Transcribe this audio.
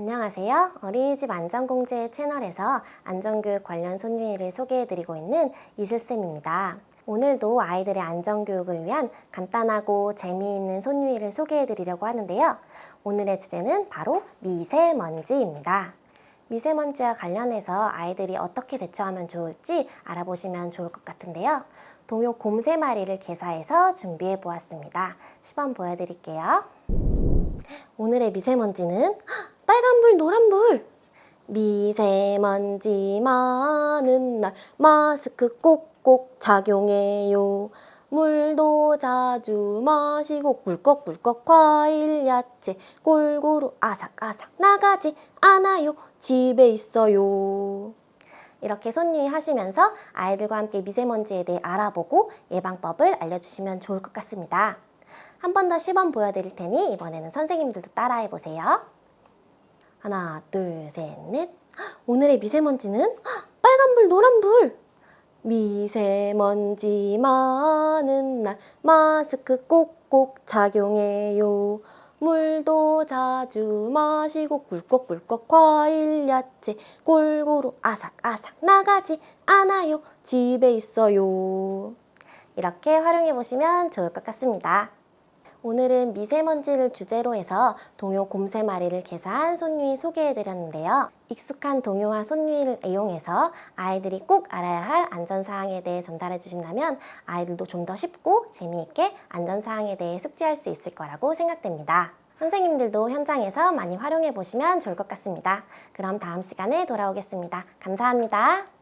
안녕하세요. 어린이집 안전공제 채널에서 안전교육 관련 손유이를 소개해드리고 있는 이슬쌤입니다. 오늘도 아이들의 안전교육을 위한 간단하고 재미있는 손유이를 소개해드리려고 하는데요. 오늘의 주제는 바로 미세먼지입니다. 미세먼지와 관련해서 아이들이 어떻게 대처하면 좋을지 알아보시면 좋을 것 같은데요. 동요 곰새마리를 개사해서 준비해 보았습니다. 시범 보여드릴게요. 오늘의 미세먼지는 빨간불, 노란불. 미세먼지 많은 날 마스크 꼭꼭 착용해요. 물도 자주 마시고 꿀꺽꿀꺽 과일, 야채 골고루 아삭아삭 나가지 않아요. 집에 있어요. 이렇게 손유의 하시면서 아이들과 함께 미세먼지에 대해 알아보고 예방법을 알려주시면 좋을 것 같습니다. 한 번 더 시범 보여드릴 테니 이번에는 선생님들도 따라해 보세요. 하나, 둘, 셋, 넷. 오늘의 미세먼지는 빨간불, 노란불. 미세먼지 많은 날 마스크 꼭꼭 착용해요. 물도 자주 마시고 꿀꺽꿀꺽 과일, 야채 골고루 아삭아삭 나가지 않아요. 집에 있어요. 이렇게 활용해 보시면 좋을 것 같습니다. 오늘은 미세먼지를 주제로 해서 동요 곰새마리를 개사한 손유이 소개해드렸는데요. 익숙한 동요와 손유이를 이용해서 아이들이 꼭 알아야 할 안전사항에 대해 전달해 주신다면 아이들도 좀 더 쉽고 재미있게 안전사항에 대해 숙지할 수 있을 거라고 생각됩니다. 선생님들도 현장에서 많이 활용해 보시면 좋을 것 같습니다. 그럼 다음 시간에 돌아오겠습니다. 감사합니다.